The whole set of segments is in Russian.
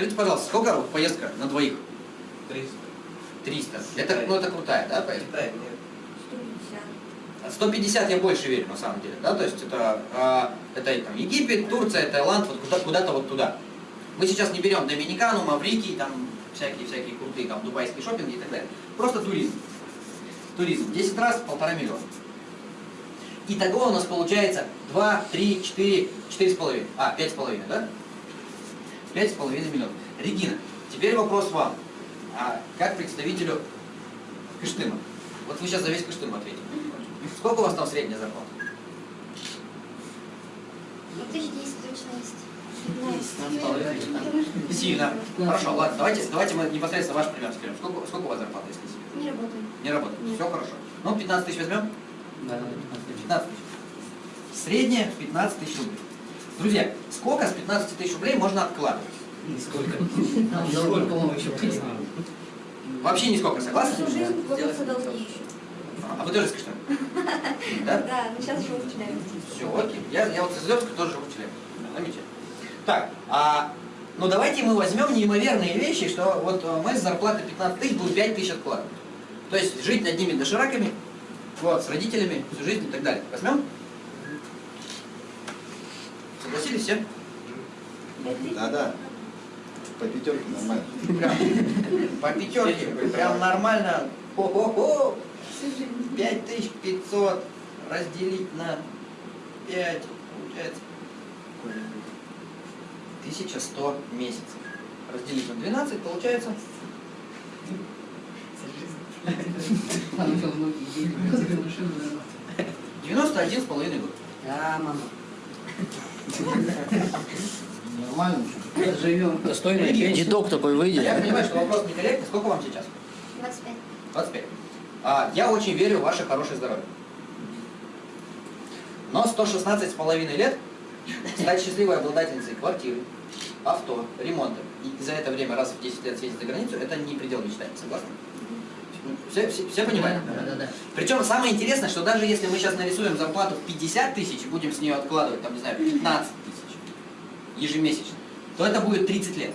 Скажите, пожалуйста, сколько поездка на двоих? 300. 300. Это, ну, это крутая, да, поездка? Китай нет. 150. 150 я больше верю, на самом деле, да, то есть это, а, это там, Египет, Турция, Таиланд, вот куда- куда-то вот туда. Мы сейчас не берем Доминикану, Маврикий, там всякие-всякие крутые, там, дубайские шопинги и так далее. Просто туризм. Туризм. 10 раз полтора миллиона. Итого у нас получается 2, 3, 4, 4,5. А, 5,5, да? 5,5 миллионов. Регина, теперь вопрос вам. А как представителю Кыштыма? Вот вы сейчас за весь Кыштым ответите. Сколько у вас там средняя зарплата? Ну, тысяч десять точно есть. Сильно. Хорошо, ладно, давайте, давайте мы непосредственно ваш пример скажем. Сколько, сколько у вас зарплата, если не? Не работаю. Не работает. Нет. Все хорошо. Ну, 15 тысяч возьмем? Да, да, 15 тысяч. 15 тысяч. Средняя 15 тысяч рублей. Друзья, сколько с 15 тысяч рублей можно откладывать? Сколько? Сколько вам еще? Вообще нисколько, согласны? Всю жизнь долги еще. А вы тоже с Кыштыма? Да? Да, но сейчас живу в Челябинске. Все, окей. Я, я вот из Лёвска тоже живу в Челябинске. Замечательно. Так, а, ну давайте мы возьмем неимоверные вещи, что вот э, мы с зарплаты 15 тысяч будем 5 тысяч откладывать. То есть жить над ними дошираками, вот, с родителями всю жизнь и так далее. Возьмем? Согласились все? Пять тысяч? Да, да. По пятерке нормально. Прям по пятерке, прям нормально. Хо-хо-хо. Всю жизнь. 5500 разделить на 5, получается 1100 месяцев. Разделить на 12, получается зарабатывают. 91 с половиной год. Да, мама. Нормально. Живем. Пенсия. Дедок такой выйдет. Я понимаю, что вопрос некорректный. Сколько вам сейчас? 25. 25. А, я очень верю в ваше хорошее здоровье. Но 116 с половиной лет стать счастливой обладательницей квартиры, авто, ремонта и за это время раз в 10 лет съездить за границу, это не предел мечтаний. Согласны? Все, все, все понимают? Да, да, да. Причем самое интересное, что даже если мы сейчас нарисуем зарплату в 50 тысяч и будем с нее откладывать, там, не знаю, 15 тысяч ежемесячно, то это будет 30 лет.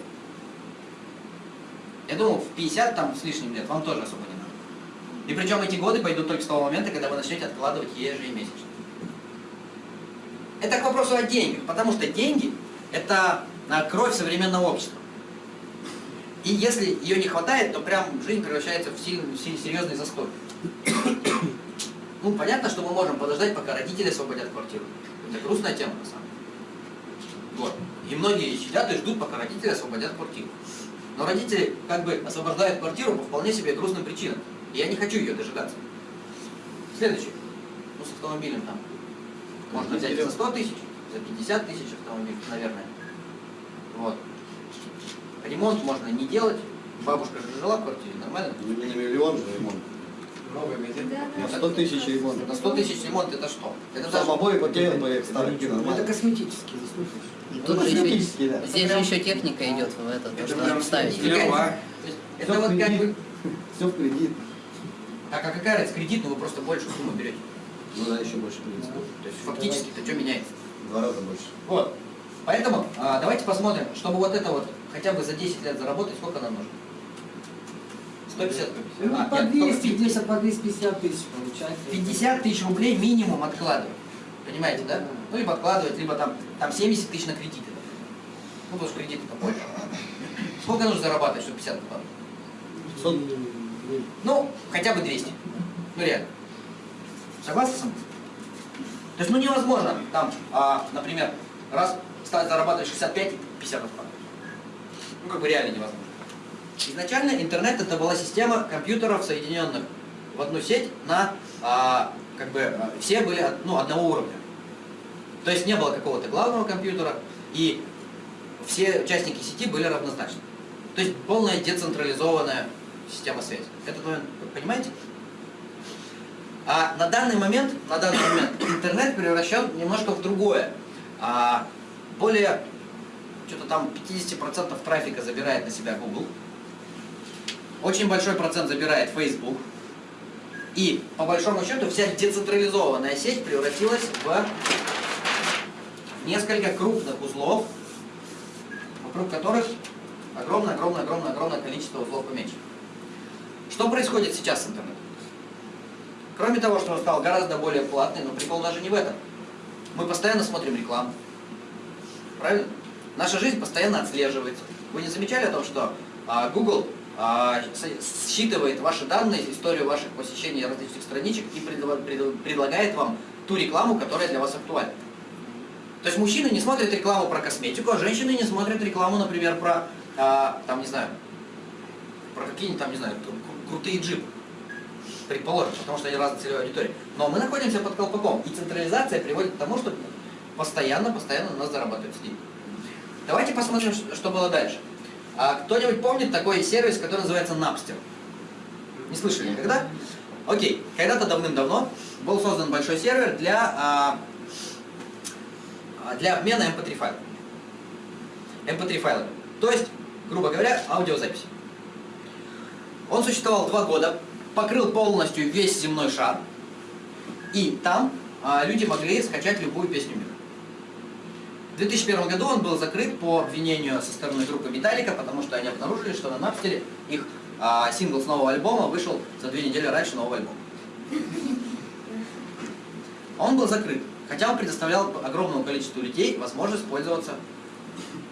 Я думаю, в 50 там с лишним лет вам тоже особо не надо. И причем эти годы пойдут только с того момента, когда вы начнете откладывать ежемесячно. Это к вопросу о деньгах, потому что деньги – это а, кровь современного общества. И если ее не хватает, то прям жизнь превращается в сильный, серьезный застой. Ну, понятно, что мы можем подождать, пока родители освободят квартиру. Это грустная тема, на самом деле. Вот. И многие сидят и ждут, пока родители освободят квартиру. Но родители как бы освобождают квартиру по вполне себе грустным причинам. И я не хочу ее дожидаться. Следующий. Ну, с автомобилем там. Можно взять за 100 тысяч, за 50 тысяч автомобиль, наверное. Вот. Ремонт можно не делать. Бабушка же жила в квартире, нормально? Ну, не на миллион же ремонт. Новый. Да, На да. 100 тысяч ремонт. На 100 тысяч ремонт это что? Это даже... Обои потерян по старенький, Ну, это косметический, Ну, тут же еще, да. здесь же еще техника идет в это, то, Это что надо ставить. клево? То есть Это вот как бы... Все в кредит. Так, а какая разница? Кредит, ну вы просто больше сумму берете. Ну да, еще больше кредит. То есть фактически-то что меняется? Два раза больше. Вот. Поэтому а, давайте посмотрим, чтобы вот это вот хотя бы за 10 лет заработать, сколько нам нужно? 150 Ну, А, по нет, 200, только где-то по 250 тысяч получается. 50 тысяч рублей минимум откладывать. Понимаете, да? Ну, либо откладывать, либо там, там 70 тысяч на кредиты. Ну, потому что кредиты-то больше. Сколько нужно зарабатывать, чтобы 50 откладывать? Сот. Ну, хотя бы 200. Ну, реально. Согласны со мной? То есть, ну, невозможно там, а, например, раз стать зарабатывать 65 и 50 откладывать. Ну, как бы реально невозможно. Изначально интернет это была система компьютеров, соединенных в одну сеть на, а, как бы, а, все были ну, одного уровня. То есть не было какого-то главного компьютера, и все участники сети были равнозначны. То есть полная децентрализованная система связи. Этот момент понимаете? А на данный момент, на данный момент интернет превращен немножко в другое. А, более, что-то там 50% трафика забирает на себя Google. Очень большой процент забирает Facebook. И по большому счету вся децентрализованная сеть превратилась в несколько крупных узлов, вокруг которых огромное, огромное, огромное, огромное количество узлов поменьше. Что происходит сейчас с интернетом? Кроме того, что он стал гораздо более платный, но прикол даже не в этом. Мы постоянно смотрим рекламу. Правильно? Наша жизнь постоянно отслеживается. Вы не замечали о том, что а, Google а, считывает ваши данные, историю ваших посещений различных страничек и предла- пред- предлагает вам ту рекламу, которая для вас актуальна? То есть мужчины не смотрят рекламу про косметику, а женщины не смотрят рекламу, например, про, а, там, не знаю, про какие-нибудь там, не знаю, кру- крутые джипы. Предположим, потому что они разной целевой аудитории. Но мы находимся под колпаком, и централизация приводит к тому, что постоянно, постоянно на нас зарабатывают деньги. Давайте посмотрим, что было дальше. А кто-нибудь помнит такой сервис, который называется Napster? Не слышали никогда? Окей, когда-то давным-давно был создан большой сервер для, а, а, для обмена MP3 файлов. MP3 файлами. То есть, грубо говоря, аудиозаписи. Он существовал два года, покрыл полностью весь земной шар, и там а, люди могли скачать любую песню. В 2001 году он был закрыт по обвинению со стороны группы Металлика, потому что они обнаружили, что на Напстере их а, сингл с нового альбома вышел за две недели раньше нового альбома. Он был закрыт, хотя он предоставлял огромному количеству людей возможность пользоваться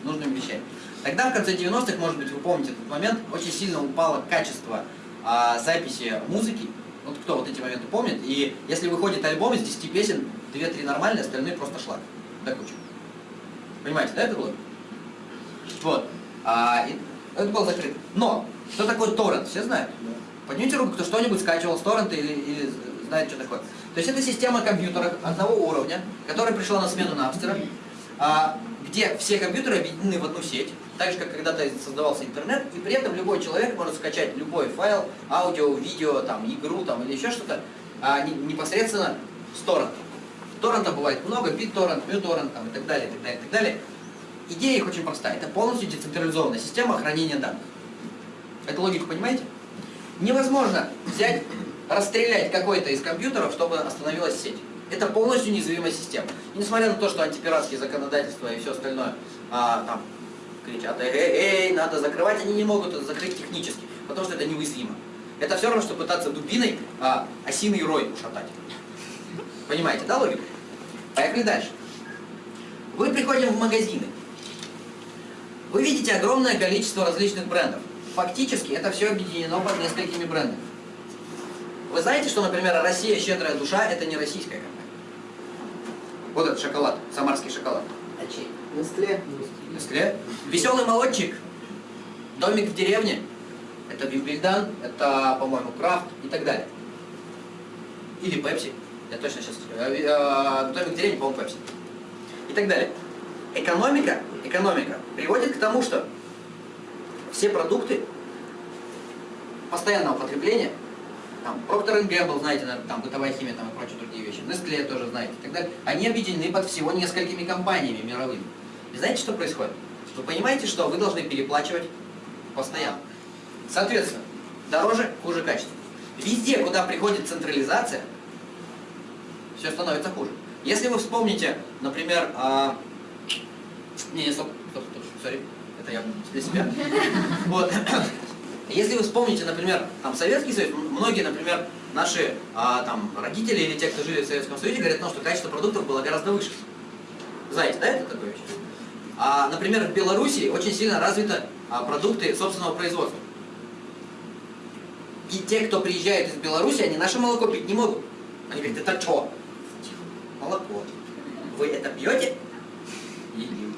нужными вещами. Тогда, в конце 90-х, может быть, вы помните этот момент, очень сильно упало качество а, записи музыки. Вот кто вот эти моменты помнит. И если выходит альбом из 10 песен, 2-3 нормальные, остальные просто шлак. До кучи. Понимаете, да, это было? Вот. А, и это был закрыт. Но, что такое торрент, все знают? Поднимите руку, кто что-нибудь скачивал с торрента или, или знает, что такое. То есть это система компьютеров одного уровня, которая пришла на смену Напстера, а, где все компьютеры объединены в одну сеть, так же, как когда-то создавался интернет, и при этом любой человек может скачать любой файл, аудио, видео, там, игру там, или еще что-то, а, не- непосредственно с торрента. Торрента бывает много, BitTorrent, MuTorrent там, и так далее, и так далее, и так далее. Идея их очень простая. Это полностью децентрализованная система хранения данных. Эту логику понимаете? Невозможно взять, расстрелять какой-то из компьютеров, чтобы остановилась сеть. Это полностью неуязвимая система. И несмотря на то, что антипиратские законодательства и все остальное а, там кричат, эй, эй, эй, надо закрывать, они не могут это закрыть технически, потому что это неуязвимо. Это все равно, что пытаться дубиной а, осиный рой ушатать. Понимаете, да, логику? Поехали дальше. Вы приходим в магазины. Вы видите огромное количество различных брендов. Фактически это все объединено под несколькими брендами. Вы знаете, что, например, Россия щедрая душа это не российская компания? Вот этот шоколад, самарский шоколад. А чей? Нестле. Нестле. Веселый молодчик. Домик в деревне. Это Бимбельдан, это, по-моему, Крафт и так далее. Или Пепси. Я точно сейчас... Домик в деревне, по-моему, Пепси. И так далее. Экономика, экономика приводит к тому, что все продукты постоянного потребления, там, Procter Gamble, знаете, там, бытовая химия там, и прочие другие вещи, Nestle тоже знаете, и так далее, они объединены под всего несколькими компаниями мировыми. И знаете, что происходит? Вы понимаете, что вы должны переплачивать постоянно. Соответственно, дороже, хуже качество. Везде, куда приходит централизация, все становится хуже. Если вы вспомните, например, а, не, не, стоп, стоп, стоп, сори, это я для себя. Вот. Если вы вспомните, например, там Советский Союз, многие, например, наши а, там родители или те, кто жили в Советском Союзе, говорят, ну, что качество продуктов было гораздо выше. Знаете, да, это такое вещь? А, например, в Беларуси очень сильно развиты а, продукты собственного производства. И те, кто приезжает из Беларуси, они наше молоко пить не могут. Они говорят, это что? Молоко. Вы это пьете? Едим.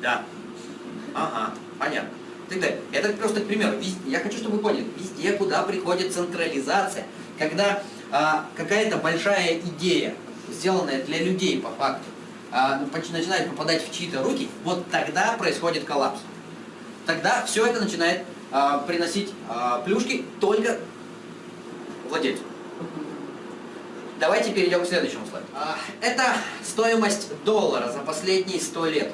Да. Ага, понятно. Так далее. Это просто. Везде- я хочу, чтобы вы поняли, везде, куда приходит централизация, когда а, какая-то большая идея, сделанная для людей по факту, а, ну, начинает попадать в чьи-то руки, вот тогда происходит коллапс. Тогда все это начинает а, приносить а, плюшки только владельцу. Давайте перейдем к следующему слайду. А, Это стоимость доллара за последние 100 лет.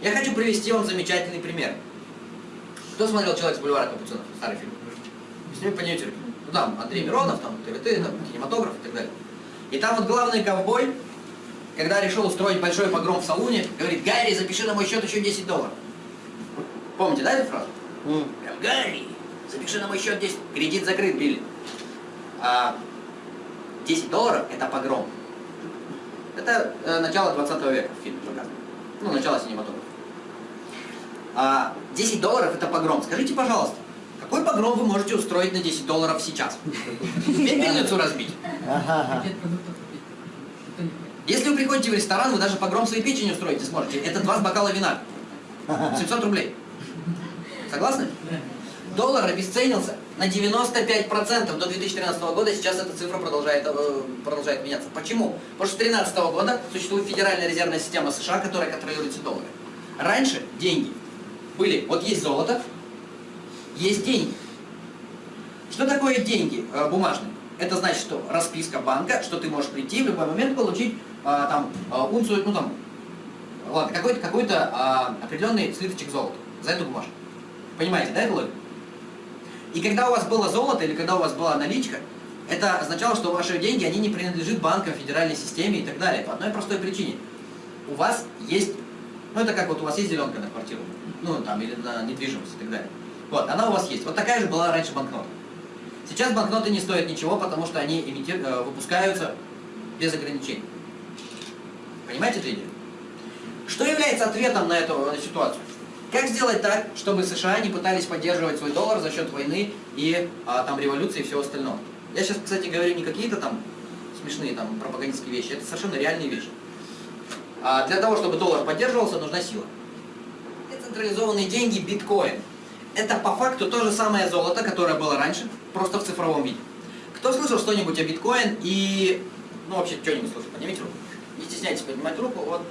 Я хочу привести вам замечательный пример. Кто смотрел «Человек с бульвара Капуцинов»? Старый фильм. С ними поднимите руки. Ну там Андрей Миронов, там ТВТ, там кинематограф и так далее. И там вот главный ковбой, когда решил устроить большой погром в салуне, говорит, Гарри, запиши на мой счет еще 10 долларов. Помните, да, эту фразу? Прям, Гарри, запиши на мой счет 10. Кредит закрыт, Билли. А 10 долларов – это погром. Это э, начало 20 века в фильме показано. Ну, начало синематографа. А 10 долларов – это погром. Скажите, пожалуйста, какой погром вы можете устроить на 10 долларов сейчас? Пепельницу разбить? Если вы приходите в ресторан, вы даже погром своей печени устроить не сможете. Это два бокала вина. 700 рублей. Согласны? Доллар обесценился на 95% до 2013 года. Сейчас эта цифра продолжает, э, продолжает меняться. Почему? Потому что с 2013 года существует Федеральная резервная система США, которая контролирует все доллары. Раньше деньги были, вот есть золото, есть деньги. Что такое деньги э, бумажные? Это значит, что расписка банка, что ты можешь прийти в любой момент получить а, там а, унцию, ну там, ладно, какой-то какой определенный слиточек золота за эту бумажку. Понимаете, да, эту логику? И когда у вас было золото или когда у вас была наличка, это означало, что ваши деньги, они не принадлежат банкам, федеральной системе и так далее. По одной простой причине. У вас есть, ну это как вот у вас есть зеленка на квартиру, ну там, или на недвижимость и так далее. Вот, она у вас есть. Вот такая же была раньше банкнота. Сейчас банкноты не стоят ничего, потому что они имитир- э, выпускаются без ограничений. Понимаете эту? Что является ответом на эту ситуацию? Как сделать так, чтобы США не пытались поддерживать свой доллар за счет войны и а, там революции и всего остального? Я сейчас, кстати, говорю не какие-то там смешные там пропагандистские вещи, это совершенно реальные вещи. А для того, чтобы доллар поддерживался, нужна сила. Децентрализованные деньги, биткоин. Это по факту то же самое золото, которое было раньше, просто в цифровом виде. Кто слышал что-нибудь о биткоин и... Ну, вообще, что-нибудь слышал? Поднимите руку. Не стесняйтесь поднимать руку. Вот,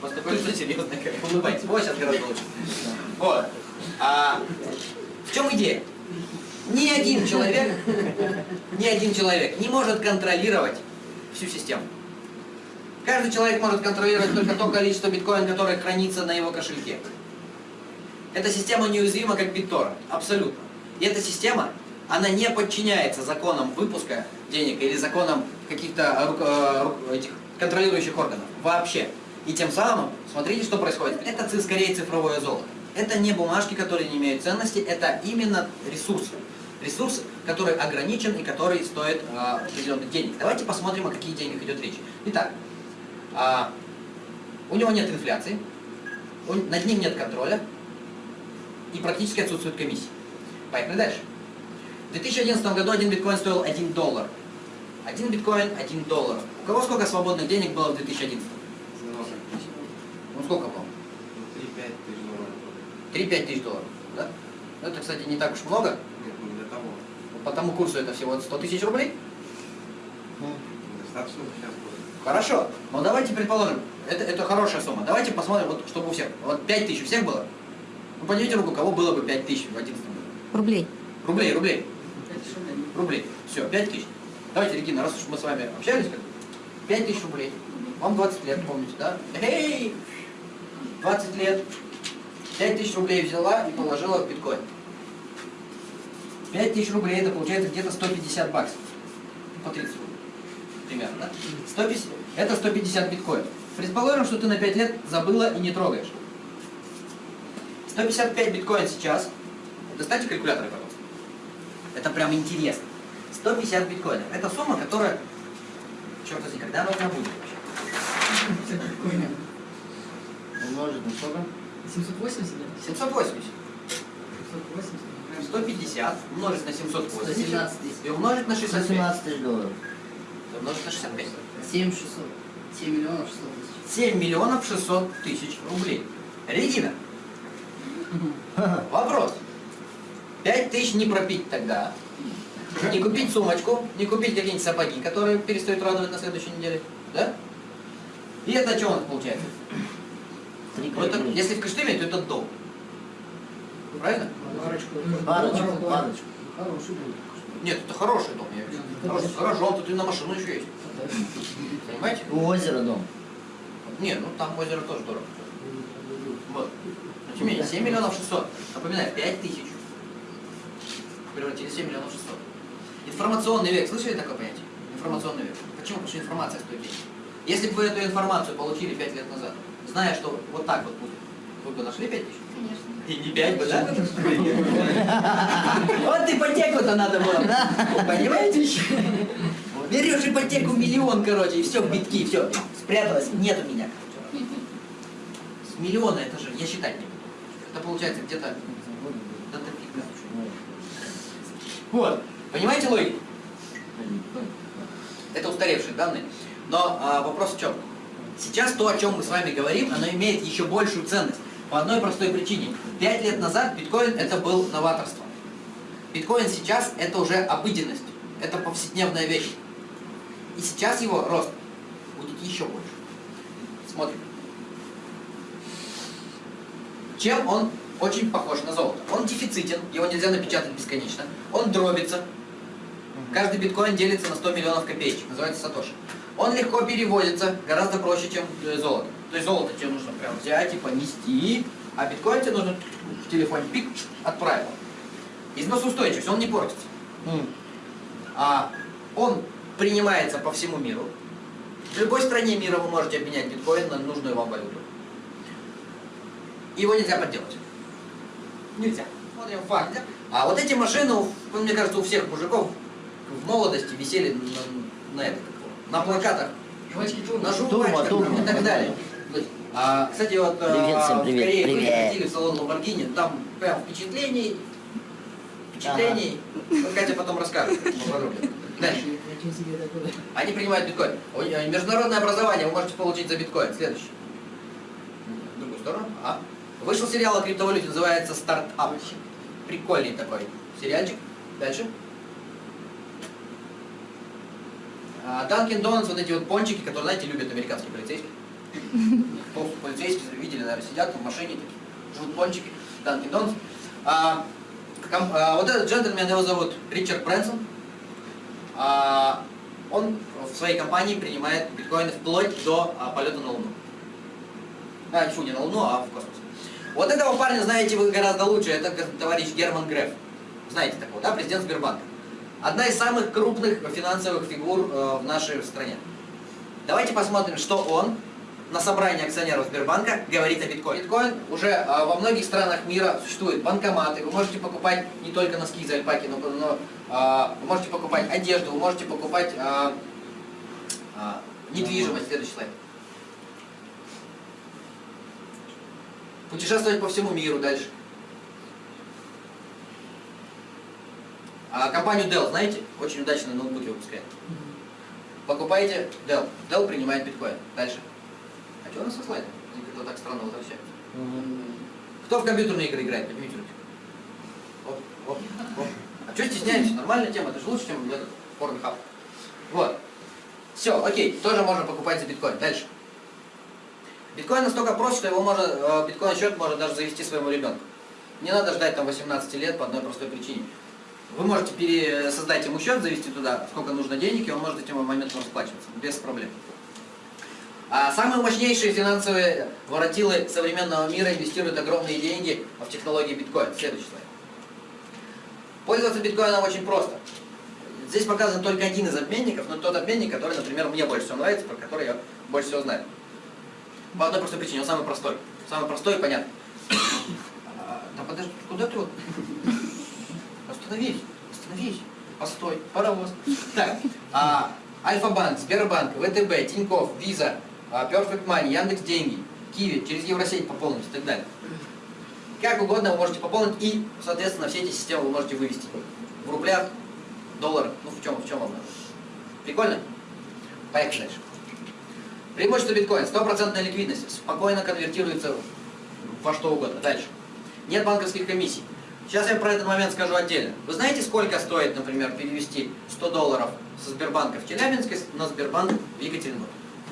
такое лицо серьезное, как улыбайтесь. Вот сейчас гораздо лучше. Вот. А, в чем идея? Ни один человек, ни один человек не может контролировать всю систему. Каждый человек может контролировать только то количество биткоин, которое хранится на его кошельке. Эта система неуязвима, как BitTorrent. Абсолютно. И эта система, она не подчиняется законам выпуска денег или законам каких-то э, контролирующих органов. Вообще. И тем самым, смотрите, что происходит. Это скорее цифровое золото. Это не бумажки, которые не имеют ценности, это именно ресурсы. Ресурс, который ограничен и который стоит э, определенных денег. Давайте посмотрим, о каких деньгах идет речь. Итак, а, у него нет инфляции, у- над ним нет контроля и практически отсутствует комиссия. Поехали дальше. В 2011 году один биткоин стоил 1 доллар. Один биткоин, 1 доллар. У кого сколько свободных денег было в 2011? Ну сколько было? 3-5 тысяч долларов. 3-5 тысяч долларов. Да? Ну, Это, кстати, не так уж много. Нет, ну для того. По тому курсу это всего 100 тысяч рублей. Достаточно сейчас будет. Хорошо. Но давайте предположим, это, это хорошая сумма. Давайте посмотрим, вот, чтобы у всех. Вот 5 тысяч у всех было? Ну, поднимите руку, у кого было бы 5 тысяч в 2011 году. Рублей. Рублей, рублей. Рублей. Все, 5 тысяч. Давайте, Регина, раз уж мы с вами общались, как 5 тысяч рублей. Вам 20 лет, помните, да? Эй! 20 лет. 5 тысяч рублей взяла и положила в биткоин. 5 тысяч рублей это получается где-то 150 баксов. По 30 рублей. Примерно, да? 150, это 150 биткоинов. Предположим, что ты на 5 лет забыла и не трогаешь. 155 биткоин сейчас. Достаньте калькуляторы, пожалуйста. Это прям интересно. 150 биткоинов. Это сумма, которая, черт возьми, когда она у меня будет вообще? Умножить на сколько? 780, да? 780. 780. 150 умножить на 780 117 тысяч. и умножить на 65. 117 тысяч долларов. Умножить на 65. 7 600. 7 миллионов 600 тысяч. 7 миллионов 600 тысяч рублей. Регина, вопрос. 5 тысяч не пропить тогда. Не купить сумочку, не купить какие-нибудь сапоги, которые перестают радовать на следующей неделе. Да? И это что у нас получается? Ну, это, если в Кыштыме, то это долг. Правильно? Парочку. Парочку, парочку. Хороший был. Нет, это хороший дом. Я вижу. Хороший, гаражом, тут и на машину еще есть. Понимаете? У озера дом. Не, ну там озеро тоже дорого. Вот. Но тем не менее, 7 миллионов 600. Напоминаю, 5 тысяч. Превратили в 7 миллионов 600. Информационный век. Слышали такое понятие? Информационный век. Почему? Потому что информация стоит денег. Если бы вы эту информацию получили 5 лет назад, зная, что вот так вот будет, вы бы нашли 5 тысяч? конечно. И не пять бы, да? Вот ипотеку-то надо было. Понимаете? Берешь ипотеку миллион, короче, и все, битки, все. Спряталась, нет у меня. С миллиона это же, я считать не буду. Это получается где-то до дофига. Вот. Понимаете логику? Это устаревшие данные. Но а, вопрос в чем? Сейчас то, о чем мы с вами говорим, оно имеет еще большую ценность. По одной простой причине. Пять лет назад биткоин это был новаторство. Биткоин сейчас это уже обыденность. Это повседневная вещь. И сейчас его рост будет еще больше. Смотрим. Чем он очень похож на золото? Он дефицитен, его нельзя напечатать бесконечно. Он дробится. Каждый биткоин делится на 100 миллионов копеечек, называется сатоши. Он легко переводится, гораздо проще, чем э, золото. То есть золото тебе нужно прям взять и понести, а биткоин тебе нужно в телефоне пик, отправил. Износоустойчивость, он не портится. А он принимается по всему миру. В любой стране мира вы можете обменять биткоин на нужную вам валюту. Его нельзя подделать. Нельзя. Смотрим факты. А вот эти машины, мне кажется, у всех мужиков в молодости висели на, на, это, на плакатах, на журнальчиках и так далее. А, кстати, вот а, Привет всем, в привет, Корее были, привет. ходили в салон Lamborghini, там прям впечатлений, впечатлений. Вот Катя потом расскажет. Дальше. Они принимают биткоин. Э, Международное образование вы можете получить за биткоин. Следующий. В другую сторону. А. Вышел сериал о криптовалюте, называется «Стартап». Прикольный такой сериальчик. Дальше. Данкин Донатс, вот эти вот пончики, которые, знаете, любят американские полицейские. Пол- Полицейские, видели, наверное, сидят в машине, такие, пончики. Данкин Донатс. Вот этот джентльмен, его зовут Ричард Брэнсон. А, он в своей компании принимает биткоины вплоть до а, полета на Луну. А, фу, не на Луну, а в космос. Вот этого парня знаете вы гораздо лучше, это товарищ Герман Греф. Знаете такого, да, президент Сбербанка. Одна из самых крупных финансовых фигур э, в нашей стране. Давайте посмотрим, что он на собрании акционеров Сбербанка говорит о биткоине. Биткоин уже э, во многих странах мира существует банкоматы, вы можете покупать не только носки из альпаки, но, но, э, вы можете покупать одежду, вы можете покупать недвижимость. Следующий слайд. Путешествовать по всему миру дальше. А компанию Dell, знаете, очень удачно ноутбуки выпускает. Покупайте Dell. Dell принимает биткоин. Дальше. А что у нас со слайдом? Как-то так странно возвращается. Кто в компьютерные игры играет? Поднимите руки. Оп, оп, оп. А что стесняемся? Нормальная тема, это же лучше, чем этот Pornhub. Вот. Все, окей, тоже можно покупать за биткоин. Дальше. Биткоин настолько прост, что его можно, э, биткоин счет можно даже завести своему ребенку. Не надо ждать там 18 лет по одной простой причине. Вы можете пере- создать ему счет, завести туда, сколько нужно денег, и он может этим моментом расплачиваться, без проблем. А самые мощнейшие финансовые воротилы современного мира инвестируют огромные деньги в технологии биткоин. Следующий слайд. Пользоваться биткоином очень просто. Здесь показан только один из обменников, но тот обменник, который, например, мне больше всего нравится, про который я больше всего знаю. По одной простой причине, он самый простой. Самый простой и понятный. А, Да подожди, куда ты вот? Остановись, остановись. Постой, паровоз. Так, а, Альфа-банк, Сбербанк, ВТБ, Тинькофф, Виза, а, Perfect Money, Яндекс Деньги, Киви, через Евросеть пополнить и так далее. Как угодно вы можете пополнить и, соответственно, все эти системы вы можете вывести. В рублях, долларах, ну в чем, в чем вам. Прикольно? Поехали дальше. Преимущество биткоина. Стопроцентная ликвидность. Спокойно конвертируется во что угодно. Дальше. Нет банковских комиссий. Сейчас я про этот момент скажу отдельно. Вы знаете, сколько стоит, например, перевести 100 долларов со Сбербанка в Челябинск на Сбербанк в Екатеринбург?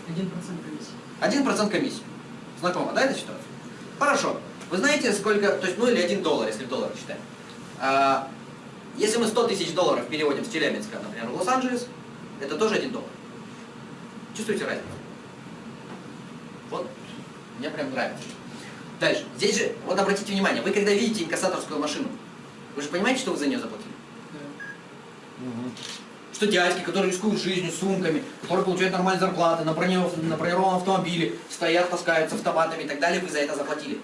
Один процент комиссии. Один процент комиссии. Знакомо, да, эта ситуация? Хорошо. Вы знаете, сколько, то есть, ну или один доллар, если в долларах считаем. А, если мы 100 тысяч долларов переводим с Челябинска, например, в Лос-Анджелес, это тоже один доллар. Чувствуете разницу? Вот, мне прям нравится. Дальше. Здесь же, вот обратите внимание, вы когда видите инкассаторскую машину, вы же понимаете, что вы за нее заплатили? Что дядьки, которые рискуют жизнью, сумками, которые получают нормальные зарплаты, на, на бронированном автомобиле, стоят, таскаются автоматами и так далее, вы за это заплатили.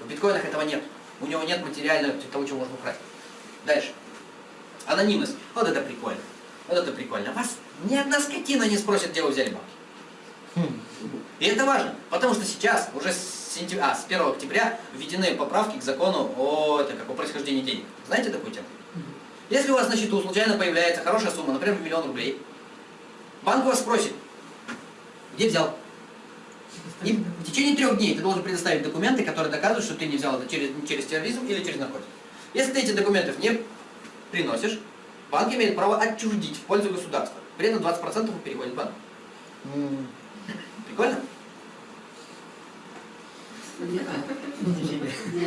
В биткоинах этого нет. У него нет материального того, чего можно украсть. Дальше. Анонимность. Вот это прикольно. Вот это прикольно. Вас ни одна скотина не спросит, где вы взяли бабки. И это важно, потому что сейчас, уже с, сентя- а, с 1 октября, введены поправки к закону о, это, как, о происхождении денег. Знаете такую тему? Если у вас на счету случайно появляется хорошая сумма, например, миллион рублей, банк вас спросит, где взял? И в течение трех дней ты должен предоставить документы, которые доказывают, что ты не взял это через, через терроризм или через наркотики. Если ты эти документов не приносишь, банк имеет право отчуждить в пользу государства. При этом 20% переходит в Прикольно? Ну,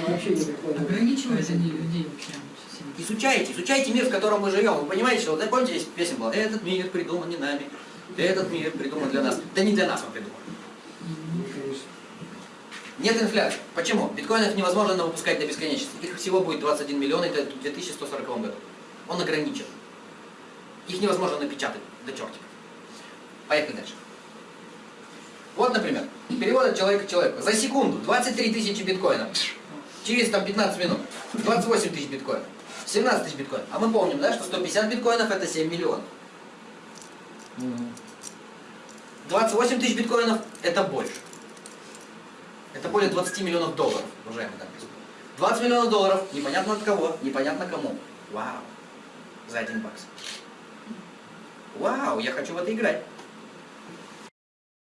вообще не прикольно. Ограничивают они людей вообще сильно. Изучайте, изучайте мир, в котором мы живем. Вы понимаете, что, вот, помните, здесь песня была, этот мир придуман не нами, этот мир придуман для нас. Да не для нас он придуман. Нет инфляции. Почему? Биткоинов невозможно выпускать до бесконечности. Их всего будет 21 миллион, это в 2140 году. Он ограничен. Их невозможно напечатать до чертиков. Поехали дальше. Вот, например, перевод от человека к человеку. За секунду 23 тысячи биткоинов. Через там 15 минут 28 тысяч биткоинов. 17 тысяч биткоинов. А мы помним, да, что 150 биткоинов это 7 миллионов. м. 28 тысяч биткоинов это больше. Это более 20 миллионов долларов, уважаемые дамы и господа. 20 миллионов долларов, непонятно от кого, непонятно кому. Вау. За один бакс. Вау, я хочу в это играть.